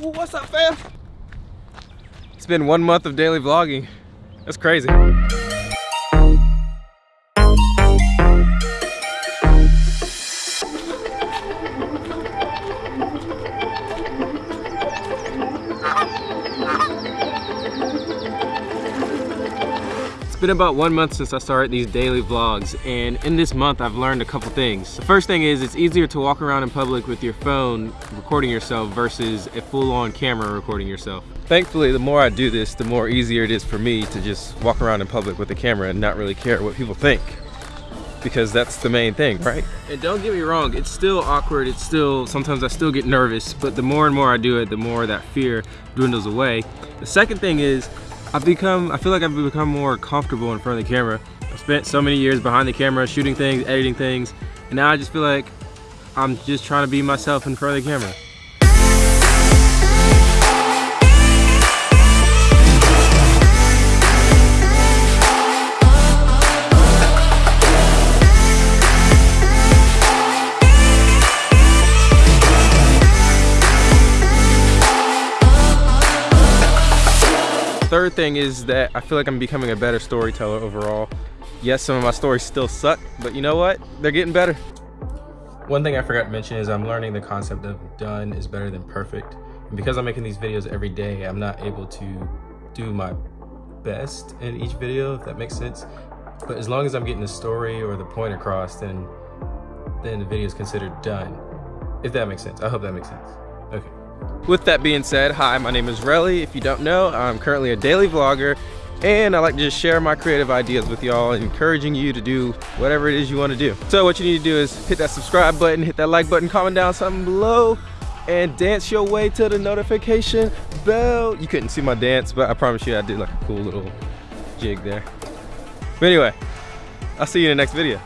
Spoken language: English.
What's up, fam? It's been one month of daily vlogging. That's crazy. Been about one month since I started these daily vlogs and in this month I've learned a couple things. The first thing is it's easier to walk around in public with your phone recording yourself versus a full-on camera recording yourself. Thankfully the more I do this the more easier it is for me to just walk around in public with a camera and not really care what people think because that's the main thing, right? And don't get me wrong, it's still awkward, it's still, sometimes I still get nervous, but the more and more I do it, the more that fear dwindles away. The second thing is I've become, I feel like I've become more comfortable in front of the camera. I've spent so many years behind the camera, shooting things, editing things, and now I just feel like I'm just trying to be myself in front of the camera. Third thing is that I feel like I'm becoming a better storyteller overall. Yes, some of my stories still suck, but you know what? They're getting better. One thing I forgot to mention is I'm learning the concept of done is better than perfect. And because I'm making these videos every day, I'm not able to do my best in each video, if that makes sense. But as long as I'm getting the story or the point across, then, then the video is considered done. If that makes sense. I hope that makes sense. Okay. With that being said, hi, my name is Relly. If you don't know, I'm currently a daily vlogger and I like to just share my creative ideas with y'all, encouraging you to do whatever it is you want to do. So what you need to do is hit that subscribe button, hit that like button, comment down something below, and dance your way to the notification bell. You couldn't see my dance, but I promise you I did like a cool little jig there. But anyway, I'll see you in the next video.